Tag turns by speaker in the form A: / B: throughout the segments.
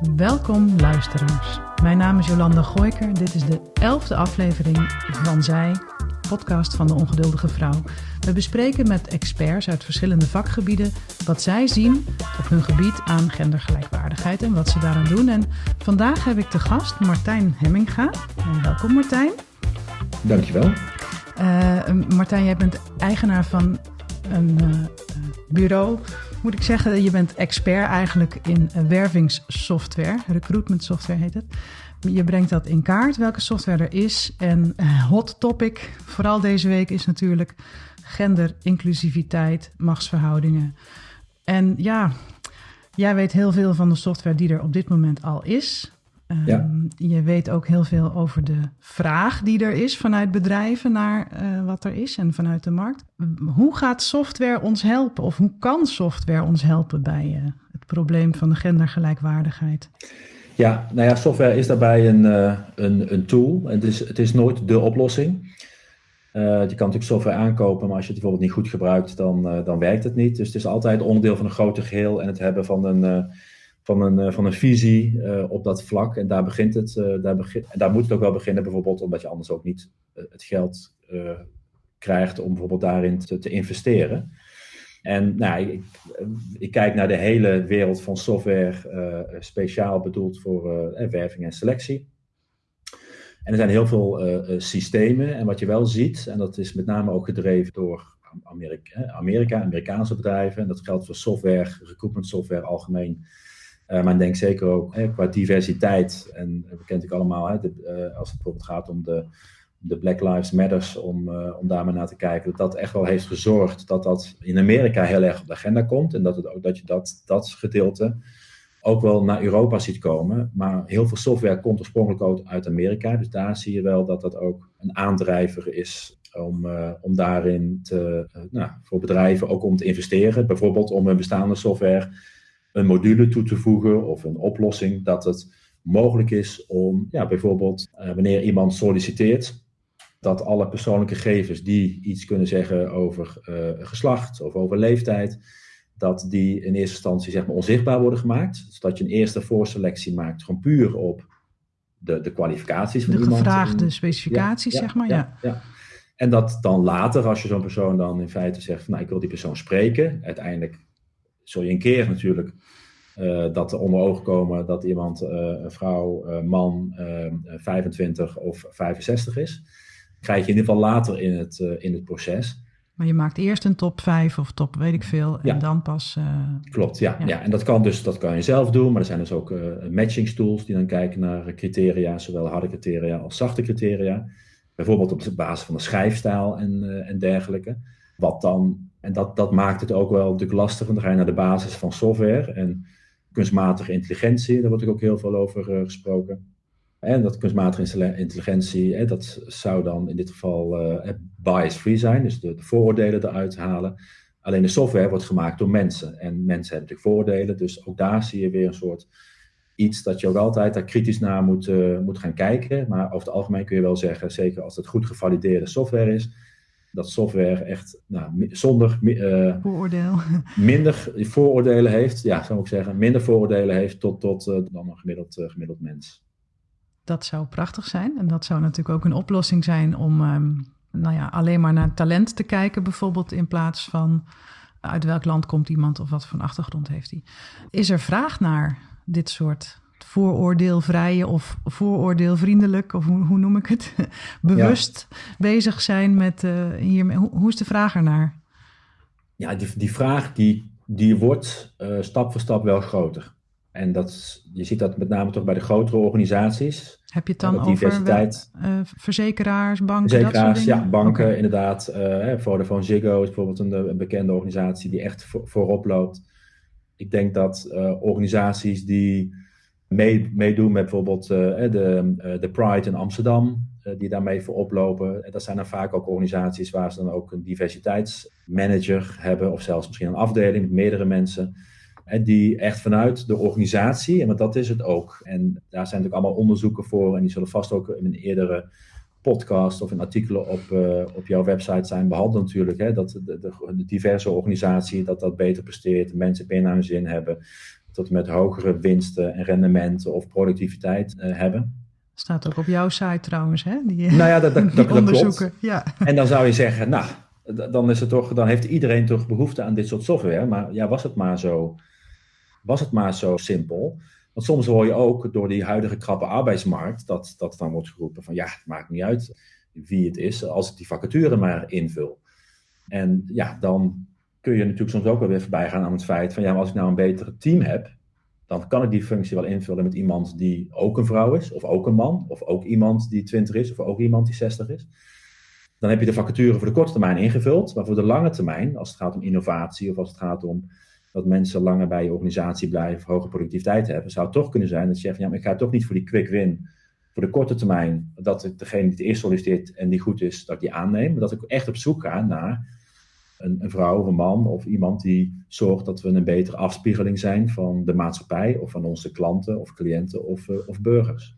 A: Welkom luisteraars. Mijn naam is Jolanda Gooiker. Dit is de elfde aflevering van Zij, podcast van de ongeduldige vrouw. We bespreken met experts uit verschillende vakgebieden wat zij zien op hun gebied aan gendergelijkwaardigheid en wat ze daaraan doen. En vandaag heb ik te gast Martijn Hemminga. En welkom Martijn.
B: Dankjewel.
A: Uh, Martijn, jij bent eigenaar van een uh, bureau moet ik zeggen, je bent expert eigenlijk in wervingssoftware. Recruitment software heet het. Je brengt dat in kaart, welke software er is. En eh, hot topic, vooral deze week, is natuurlijk gender, inclusiviteit, machtsverhoudingen. En ja, jij weet heel veel van de software die er op dit moment al is. Ja. Ehm, je weet ook heel veel over de vraag die er is vanuit bedrijven naar uh, wat er is en vanuit de markt. Hoe gaat software ons helpen of hoe kan software ons helpen bij uh, het probleem van de gendergelijkwaardigheid?
B: Ja, nou ja, software is daarbij een, uh, een, een tool. Het is, het is nooit de oplossing. je kan natuurlijk software aankopen, maar als je het bijvoorbeeld niet goed gebruikt, dan, dan werkt het niet. Dus het is altijd onderdeel van een groter geheel en het hebben van een van een, eh, van een visie uh, op dat vlak. En daar begint het, uh, daar, begin, daar moet het ook wel beginnen, bijvoorbeeld omdat je anders ook niet het geld krijgt om bijvoorbeeld daarin te, te investeren. En nou, ik, ik, kijk naar de hele wereld van software, speciaal bedoeld voor werving en selectie. En er zijn heel veel systemen. En wat je wel ziet, en dat is met name ook gedreven door Amerika, Amerika Amerikaanse bedrijven. En dat geldt voor software, recruitment software algemeen uh, maar ik denk zeker ook hè, qua diversiteit. En we kennen het allemaal, hè, de, uh, als het bijvoorbeeld gaat om de, de Black Lives Matters, om, uh, om daar maar naar te kijken. Dat dat echt wel heeft gezorgd dat dat in Amerika heel erg op de agenda komt. En dat, het dat je dat, dat gedeelte ook wel naar Europa ziet komen. Maar heel veel software komt oorspronkelijk ook uit Amerika. Dus daar zie je wel dat dat ook een aandrijver is om, om daarin te, nou, voor bedrijven ook om te investeren. Bijvoorbeeld om een bestaande software een module toe te voegen of een oplossing dat het mogelijk is om ja, bijvoorbeeld uh, wanneer iemand solliciteert, dat alle persoonlijke gegevens die iets kunnen zeggen over uh, geslacht of over leeftijd, dat die in eerste instantie zeg maar, onzichtbaar worden gemaakt. Zodat je een eerste voorselectie maakt, gewoon puur op de, de kwalificaties van
A: de
B: iemand.
A: De gevraagde specificaties,
B: ja,
A: zeg maar.
B: Ja, ja. En dat dan later, als je zo'n persoon dan in feite zegt, van, nou ik wil die persoon spreken, uiteindelijk zul je een keer natuurlijk uh, dat er onder ogen komen dat iemand, uh, een vrouw, uh, man, 25 of 65 is. Krijg je in ieder geval later in het, in het proces.
A: Maar je maakt eerst een top 5 of top weet ik veel en ja. dan pas.
B: Klopt, ja, ja. ja. En dat kan dus dat kan je zelf doen, maar er zijn dus ook matchingstools die dan kijken naar criteria, zowel harde criteria als zachte criteria. Bijvoorbeeld op basis van de schrijfstijl en, en dergelijke. Wat dan, en dat, dat maakt het ook wel natuurlijk lastig, want dan ga je naar de basis van software. En kunstmatige intelligentie, daar wordt ook heel veel over uh, gesproken. En dat kunstmatige intelligentie, dat zou dan in dit geval uh, bias-free zijn, dus de, de, vooroordelen eruit halen. Alleen de software wordt gemaakt door mensen. En mensen hebben natuurlijk vooroordelen, dus ook daar zie je weer een soort iets dat je ook altijd daar kritisch naar moet, uh, moet gaan kijken. Maar over het algemeen kun je wel zeggen, zeker als het goed gevalideerde software is, dat software echt nou, zonder uh,
A: vooroordeel.
B: minder vooroordelen heeft, ja, zou ik zeggen, minder vooroordelen heeft tot, tot uh, dan een gemiddeld, uh, gemiddeld mens.
A: Dat zou prachtig zijn. En dat zou natuurlijk ook een oplossing zijn om um, nou ja, alleen maar naar talent te kijken, bijvoorbeeld, in plaats van uit welk land komt iemand of wat voor een achtergrond heeft hij. Is er vraag naar dit soort vooroordeelvrije of vooroordeelvriendelijk, of hoe, hoe noem ik het, bewust bezig zijn met uh, hiermee. Hoe, hoe, is de vraag ernaar?
B: Ja, die, die vraag die, die wordt uh, stap voor stap wel groter. En dat, je ziet dat met name toch bij de grotere organisaties.
A: Heb je het dan over diversiteit. Uh, verzekeraars, banken,
B: verzekeraars,
A: dat soort dingen?
B: ja, banken okay. inderdaad. Uh, Vodafone Ziggo is bijvoorbeeld een, een, bekende organisatie die echt voor, voorop loopt. Ik denk dat organisaties die mee, meedoen met bijvoorbeeld uh, de, uh, de Pride in Amsterdam, uh, die daarmee voorop lopen. En dat zijn dan vaak ook organisaties waar ze dan ook een diversiteitsmanager hebben, of zelfs misschien een afdeling met meerdere mensen. En die echt vanuit de organisatie, en want dat is het ook. En daar zijn natuurlijk allemaal onderzoeken voor, en die zullen vast ook in een eerdere podcast of in artikelen op, op jouw website zijn behandeld natuurlijk. Hè, dat de, de, de diverse organisatie dat dat beter presteert, mensen meer naar hun zin hebben tot en met hogere winsten en rendementen of productiviteit hebben.
A: Staat ook op jouw site trouwens, hè?
B: Die, nou ja, dat, dat, dat, onderzoeken. Ja. En dan zou je zeggen, nou, dan, is het toch, dan heeft iedereen toch behoefte aan dit soort software. Maar ja, was het maar zo, was het maar zo simpel? Want soms hoor je ook door die huidige krappe arbeidsmarkt dat, dat dan wordt geroepen van ja, het maakt niet uit wie het is, als ik die vacature maar invul. En ja, dan kun je natuurlijk soms ook wel weer voorbij gaan aan het feit van ja, maar als ik nou een betere team heb, dan kan ik die functie wel invullen met iemand die ook een vrouw is, of ook een man, of ook iemand die 20 is, of ook iemand die 60 is. Dan heb je de vacature voor de korte termijn ingevuld, maar voor de lange termijn, als het gaat om innovatie of als het gaat om dat mensen langer bij je organisatie blijven, hoge productiviteit hebben, zou het toch kunnen zijn dat je zegt, ja, maar ik ga toch niet voor die quick win, voor de korte termijn, dat degene die het eerst solliciteert en die goed is, dat ik die aanneem, maar dat ik echt op zoek ga naar een, een, vrouw of een man of iemand die zorgt dat we een betere afspiegeling zijn van de maatschappij of van onze klanten of cliënten of, uh, of burgers.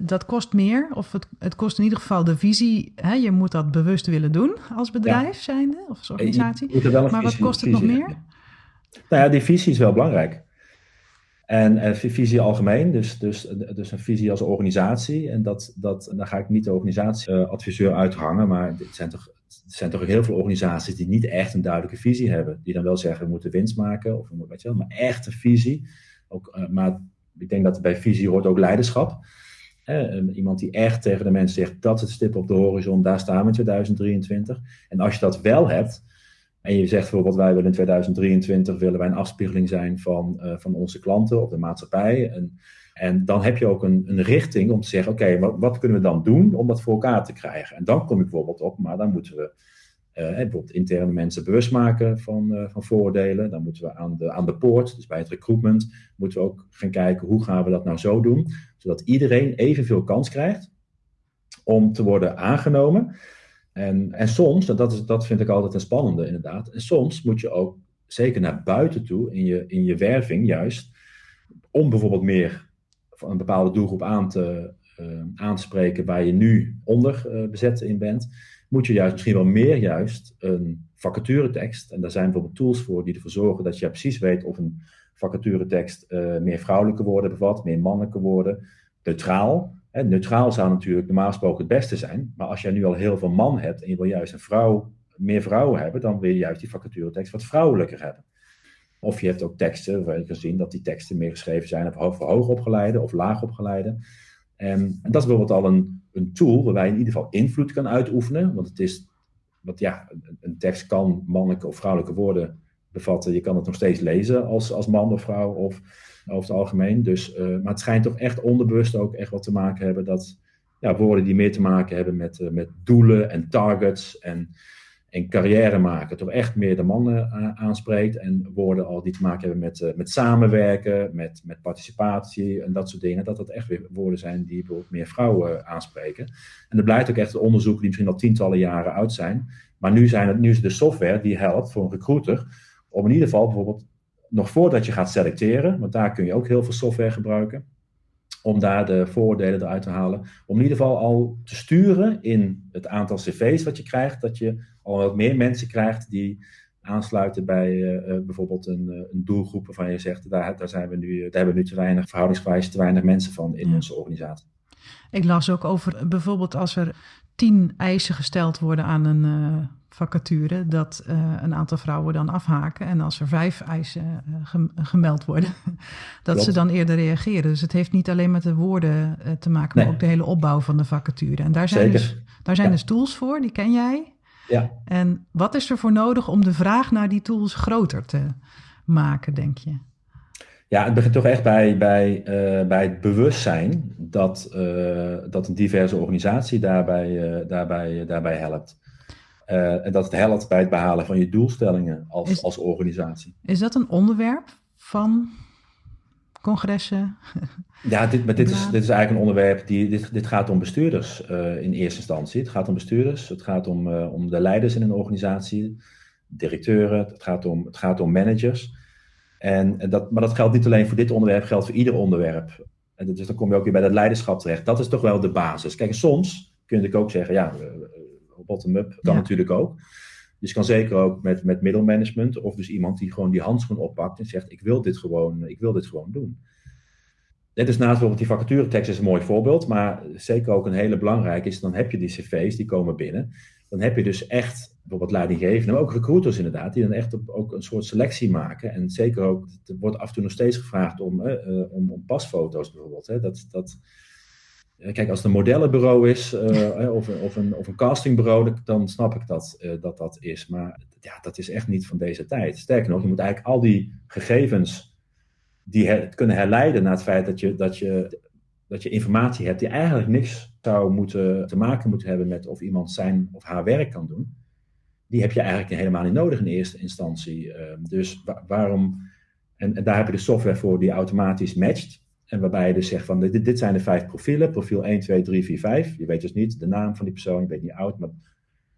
A: Dat kost meer, of het, het kost in ieder geval de visie. Hè? Je moet dat bewust willen doen als bedrijf zijnde of als organisatie. Maar wat kost het nog meer?
B: Nou ja, die visie is wel belangrijk. En, en visie algemeen, dus, dus, dus een visie als organisatie. En dat, dat, daar ga ik niet de organisatieadviseur uh, uithangen, maar het zijn, toch, het zijn toch heel veel organisaties die niet echt een duidelijke visie hebben. Die dan wel zeggen, we moeten winst maken, of weet je wel, maar echt een visie. Ook, uh, maar ik denk dat bij visie hoort ook leiderschap. Uh, iemand die echt tegen de mensen zegt, dat is het stip op de horizon, daar staan we in 2023. En als je dat wel hebt, en je zegt bijvoorbeeld, wij willen in 2023 willen wij een afspiegeling zijn van, uh, van onze klanten of de maatschappij. En, en dan heb je ook een, een richting om te zeggen, oké, wat, wat, kunnen we dan doen om dat voor elkaar te krijgen? En dan kom ik bijvoorbeeld op, maar dan moeten we uh, bijvoorbeeld interne mensen bewust maken van, uh, van vooroordelen. Dan moeten we aan de, aan de poort, dus bij het recruitment, moeten we ook gaan kijken hoe gaan we dat nou zo doen, zodat iedereen evenveel kans krijgt om te worden aangenomen. En, en soms, dat, is, dat vind ik altijd een spannende inderdaad, en soms moet je ook zeker naar buiten toe in je, in je werving juist, om bijvoorbeeld meer een bepaalde doelgroep aan te, uh, aan te spreken waar je nu onder uh, bezet in bent, moet je juist misschien wel meer juist een vacaturetekst, en daar zijn bijvoorbeeld tools voor die ervoor zorgen dat je precies weet of een vacaturetekst uh, meer vrouwelijke woorden bevat, meer mannelijke woorden, neutraal, neutraal zou natuurlijk normaal gesproken het beste zijn. Maar als jij nu al heel veel man hebt en je wil juist een vrouw, meer vrouwen hebben, dan wil je juist die vacaturetekst wat vrouwelijker hebben. Of je hebt ook teksten waar je kan zien dat die teksten meer geschreven zijn voor hoogopgeleide of laagopgeleide. En, en dat is bijvoorbeeld al een, een tool waarbij je in ieder geval invloed kan uitoefenen. Want het is, wat ja, een tekst kan mannelijke of vrouwelijke woorden bevatten. Je kan het nog steeds lezen als, als man of vrouw of over het algemeen. Dus, uh, maar het schijnt toch echt onderbewust ook echt wat te maken hebben dat ja, woorden die meer te maken hebben met, uh, met doelen en targets en, en carrière maken, toch echt meer de mannen uh, aanspreekt. En woorden al die te maken hebben met, met samenwerken, met, met participatie en dat soort dingen, dat dat echt weer woorden zijn die bijvoorbeeld meer vrouwen aanspreken. En er blijkt ook echt onderzoeken die misschien al tientallen jaren oud zijn. Maar nu, zijn het, nu is de software die helpt voor een recruiter om in ieder geval bijvoorbeeld nog voordat je gaat selecteren, want daar kun je ook heel veel software gebruiken, om daar de voordelen eruit te halen. Om in ieder geval al te sturen in het aantal cv's wat je krijgt, dat je al wat meer mensen krijgt die aansluiten bij uh, bijvoorbeeld een, uh, een, doelgroep waarvan je zegt, daar, daar, zijn we nu, daar hebben we nu te weinig, verhoudingsgewijs te weinig mensen van in onze organisatie.
A: Ik las ook over bijvoorbeeld als er tien eisen gesteld worden aan een vacature dat uh, een aantal vrouwen dan afhaken. En als er vijf eisen uh, gemeld worden, dat ze dan eerder reageren. Dus het heeft niet alleen met de woorden te maken, maar ook de hele opbouw van de vacature. En daar zijn, dus, daar zijn ja. dus tools voor, die ken jij.
B: Ja.
A: En wat is er voor nodig om de vraag naar die tools groter te maken, denk je?
B: Ja, het begint toch echt bij, bij, bij het bewustzijn dat, dat een diverse organisatie daarbij, daarbij, daarbij helpt. En dat het helpt bij het behalen van je doelstellingen als, als organisatie.
A: Is dat een onderwerp van congressen?
B: Ja, dit, maar dit, is, dit is eigenlijk een onderwerp die. Dit, dit gaat om bestuurders in eerste instantie. Het gaat om bestuurders, het gaat om, om de leiders in een organisatie, directeuren, het gaat om, het gaat om managers. En, dat, maar dat geldt niet alleen voor dit onderwerp, geldt voor ieder onderwerp. En dus dan kom je ook weer bij dat leiderschap terecht. Dat is toch wel de basis. Kijk, soms kun je ook zeggen, ja, bottom-up kan natuurlijk ook. Dus kan zeker ook met, met middelmanagement of dus iemand die gewoon die handschoen oppakt en zegt: Ik wil dit gewoon, ik wil dit gewoon doen. Net is naast bijvoorbeeld die vacaturetekst is een mooi voorbeeld, maar zeker ook een hele belangrijke is, dan heb je die cv's, die komen binnen. Dan heb je dus echt bijvoorbeeld leidinggevenden, maar ook recruiters inderdaad, die dan echt ook een soort selectie maken. En zeker ook, er wordt af en toe nog steeds gevraagd om, uh, om, om, pasfoto's bijvoorbeeld. Hè. Dat, dat, kijk, als het een modellenbureau is uh, of, of, een, of een castingbureau, dan snap ik dat, uh, dat dat is. Maar ja, dat is echt niet van deze tijd. Sterker nog, je moet eigenlijk al die gegevens die her, kunnen herleiden naar het feit dat je, dat, je, dat je informatie hebt die eigenlijk niks zou moeten te maken moeten hebben met of iemand zijn of haar werk kan doen. Die heb je eigenlijk helemaal niet nodig in eerste instantie. Uh, dus waarom. En, en, daar heb je de software voor die automatisch matcht. En waarbij je dus zegt van dit, dit zijn de vijf profielen, profiel 1, 2, 3, 4, 5. Je weet dus niet de naam van die persoon, je weet niet oud, maar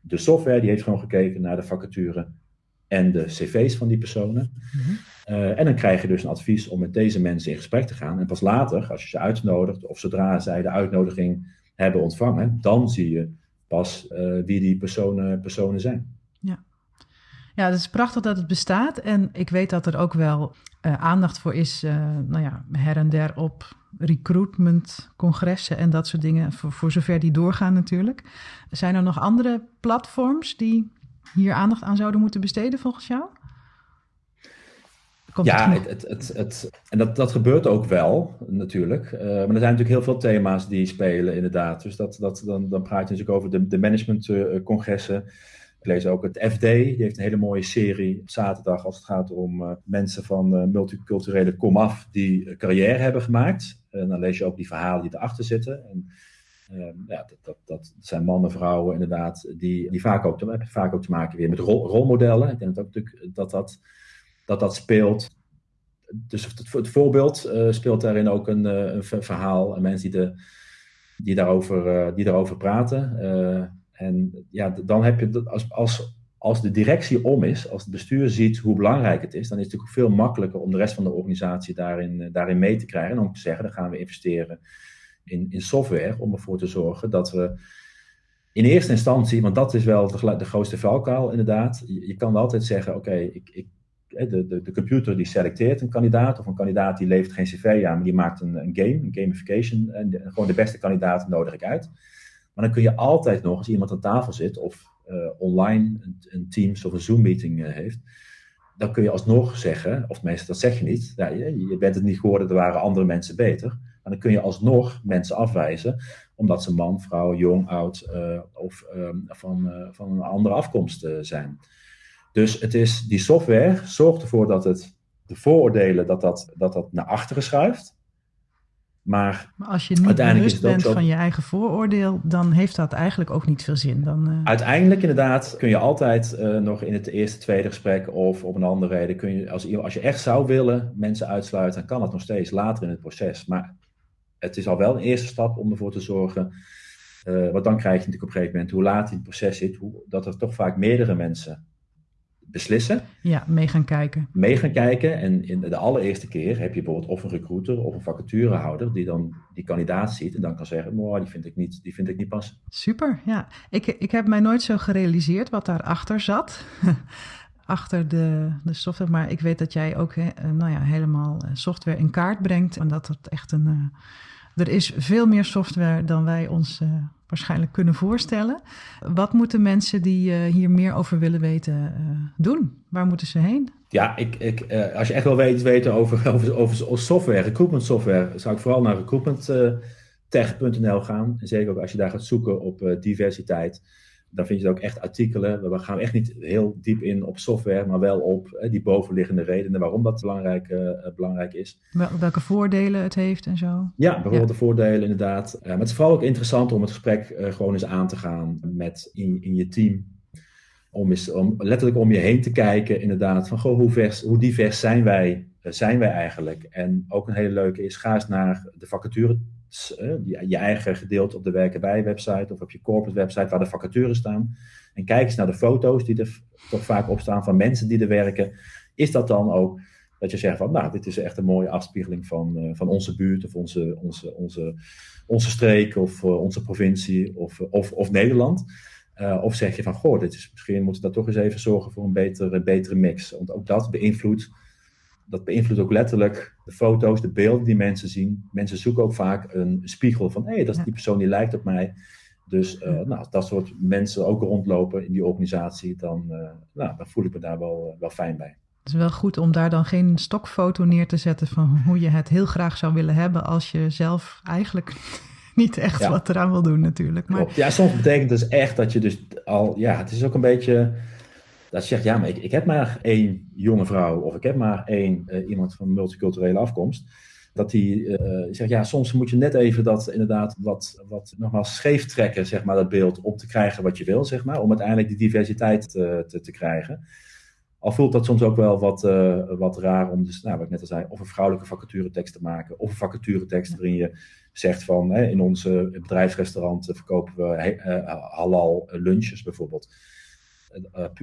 B: de software die heeft gewoon gekeken naar de vacature en de cv's van die personen. Mm uh, en dan krijg je dus een advies om met deze mensen in gesprek te gaan. En pas later, als je ze uitnodigt, of zodra zij de uitnodiging hebben ontvangen, dan zie je pas uh, wie die personen, personen zijn.
A: Ja. het is prachtig dat het bestaat. En ik weet dat er ook wel uh, aandacht voor is, nou ja, her en der op recruitment, congressen en dat soort dingen, voor, voor zover die doorgaan natuurlijk. Zijn er nog andere platforms die hier aandacht aan zouden moeten besteden volgens jou?
B: ja, het, het, het, het, en dat, dat gebeurt ook wel, natuurlijk. Uh, maar er zijn natuurlijk heel veel thema's die spelen, inderdaad. Dus dat, dat, dan, dan praat je natuurlijk over de, de managementcongressen. Ik lees ook het FD, die heeft een hele mooie serie op zaterdag als het gaat om uh, mensen van uh, multiculturele komaf die carrière hebben gemaakt. En dan lees je ook die verhalen die erachter zitten. En, ja, dat, dat, dat, zijn mannen, vrouwen inderdaad, die, die vaak, ook, vaak ook te maken weer met rol, rolmodellen. Ik denk dat ook natuurlijk dat dat dat dat speelt. Dus het, het voorbeeld uh, speelt daarin ook een, uh, een verhaal. En mensen die, de, die, daarover, uh, die daarover praten. En ja, dan heb je, als, als, als de directie om is, als het bestuur ziet hoe belangrijk het is, dan is het natuurlijk veel makkelijker om de rest van de organisatie daarin, daarin mee te krijgen. En om te zeggen, dan gaan we investeren in, in software om ervoor te zorgen dat we in eerste instantie, want dat is wel de, de grootste valkuil inderdaad. Je, kan altijd zeggen, oké, ik de, de, de, computer die selecteert een kandidaat, of een kandidaat die levert geen cv aan, maar die maakt een, een game, een gamification, en gewoon de beste kandidaat nodig ik uit. Maar dan kun je altijd nog, als iemand aan tafel zit, of uh, online een, een, Teams of een Zoom-meeting uh, heeft, dan kun je alsnog zeggen, of meestal dat zeg je niet, ja, je, bent het niet geworden, er waren andere mensen beter. Maar dan kun je alsnog mensen afwijzen, omdat ze man, vrouw, jong, oud uh, of van, van een andere afkomst zijn. Dus het is, die software zorgt ervoor dat het, de vooroordelen, dat dat, dat, dat naar achteren schuift. Maar,
A: maar als je niet bewust bent zo... van je eigen vooroordeel, dan heeft dat eigenlijk ook niet veel zin. Dan, uh...
B: Uiteindelijk inderdaad kun je altijd uh, nog in het eerste, tweede gesprek of op een andere reden, kun je, als, als je echt zou willen mensen uitsluiten, dan kan dat nog steeds later in het proces. Maar het is al wel een eerste stap om ervoor te zorgen, uh, want dan krijg je natuurlijk op een gegeven moment, hoe laat in het proces zit, hoe, dat er toch vaak meerdere mensen beslissen.
A: Ja, mee gaan kijken.
B: Mee gaan kijken. En in de allereerste keer heb je bijvoorbeeld of een recruiter of een vacaturehouder die dan die kandidaat ziet en dan kan zeggen, oh, die vind ik niet, die vind ik niet passen.
A: Super, ja. Ik, ik heb mij nooit zo gerealiseerd wat daarachter zat. achter de, de software. Maar ik weet dat jij ook eh, nou ja, helemaal eh, software in kaart brengt. En dat het echt een. Uh, er is veel meer software dan wij ons uh, waarschijnlijk kunnen voorstellen. Wat moeten mensen die uh, hier meer over willen weten uh, doen? Waar moeten ze heen?
B: Ja, ik, ik, uh, als je echt wel weet weten over, over, over software, recruitment software, zou ik vooral naar recruitmenttech.nl gaan. Zeker ook als je daar gaat zoeken op diversiteit dan vind je ook echt artikelen. We gaan echt niet heel diep in op software, maar wel op die bovenliggende redenen waarom dat belangrijk, uh, belangrijk is.
A: Welke voordelen het heeft en zo.
B: Ja, bijvoorbeeld de voordelen inderdaad. Uh, maar het is vooral ook interessant om het gesprek uh, gewoon eens aan te gaan met in, in je team. Om, eens, om letterlijk om je heen te kijken, inderdaad, van goh, hoe, vers, hoe divers zijn wij, zijn wij eigenlijk? En ook een hele leuke is, ga eens naar de vacature je eigen gedeelte op de werken bij website of op je corporate website waar de vacatures staan. En kijk eens naar de foto's die er toch vaak op staan van mensen die er werken. Is dat dan ook dat je zegt van, nou, dit is echt een mooie afspiegeling van, uh, van onze buurt of onze, onze, onze, onze streek of uh, onze provincie of, of, of Nederland. of zeg je van, goh, dit is, misschien moeten we daar toch eens even zorgen voor een betere, betere mix. Want ook dat beïnvloedt, dat beïnvloedt ook letterlijk de foto's, de beelden die mensen zien. Mensen zoeken ook vaak een spiegel van, hé, hey, dat is die persoon die lijkt op mij. Dus uh, nou, als dat soort mensen ook rondlopen in die organisatie, dan, uh, nou, dan voel ik me daar wel, wel fijn bij.
A: Het is wel goed om daar dan geen stokfoto neer te zetten van hoe je het heel graag zou willen hebben als je zelf eigenlijk niet echt wat eraan wil doen natuurlijk. Maar...
B: Ja, soms betekent het dus echt dat je dus al, ja, het is ook een beetje dat je zegt, ja, maar ik, heb maar één jonge vrouw of ik heb maar één uh, iemand van multiculturele afkomst dat hij uh, zegt, ja, soms moet je net even dat inderdaad wat, wat nogmaals scheef trekken, zeg maar, dat beeld, om te krijgen wat je wil, zeg maar, om uiteindelijk die diversiteit te, te, te krijgen. Al voelt dat soms ook wel wat, wat raar om, dus, nou, wat ik net al zei, of een vrouwelijke vacaturetekst te maken, of een vacaturetekst waarin je zegt van, hè, in onze bedrijfsrestaurant verkopen we halal lunches bijvoorbeeld.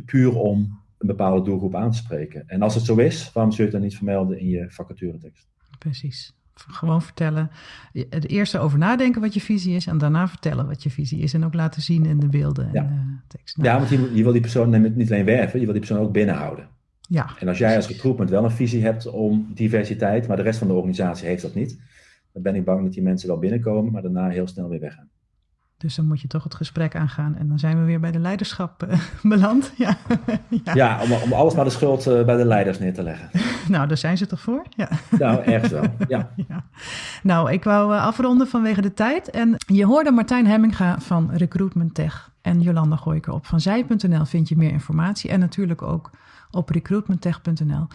B: Puur om een bepaalde doelgroep aan te spreken. En als het zo is, waarom zul je het dan niet vermelden in je vacaturetekst?
A: Precies. Gewoon vertellen. Het eerste over nadenken wat je visie is en daarna vertellen wat je visie is. En ook laten zien in de beelden en
B: ja.
A: tekst. Nou,
B: ja, want je, je, wil die persoon niet alleen werven, je wil die persoon ook binnenhouden.
A: Ja,
B: en als jij als recruitment wel een visie hebt om diversiteit, maar de rest van de organisatie heeft dat niet, dan ben ik bang dat die mensen wel binnenkomen, maar daarna heel snel weer weggaan.
A: Dus dan moet je toch het gesprek aangaan. En dan zijn we weer bij de leiderschap uh, beland. Ja,
B: ja. ja om, om, alles maar de schuld uh, bij de leiders neer te leggen.
A: nou, daar zijn ze toch voor? Ja.
B: Nou, ergens wel, ja. ja.
A: Nou, ik wou uh, afronden vanwege de tijd. En je hoorde Martijn Hemminga van Recruitment Tech en Jolanda Gooiker op vanzij.nl vind je meer informatie. En natuurlijk ook op recruitmenttech.nl.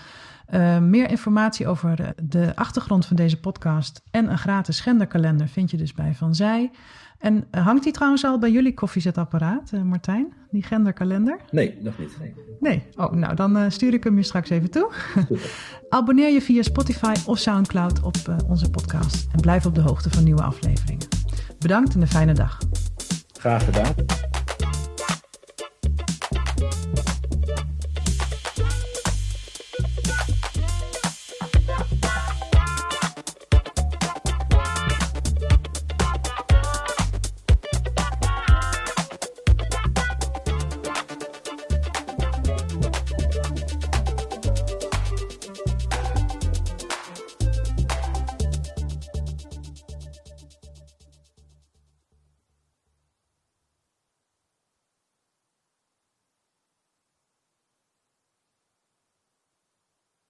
A: Uh, meer informatie over de achtergrond van deze podcast en een gratis genderkalender vind je dus bij Van Zij. En hangt die trouwens al bij jullie koffiezetapparaat, uh, Martijn? Die genderkalender?
B: Nee, nog niet. Nee.
A: nee. Oh, nou dan uh, stuur ik hem je straks even toe. Abonneer je via Spotify of Soundcloud op onze podcast. En blijf op de hoogte van nieuwe afleveringen. Bedankt en een fijne dag.
B: Graag gedaan.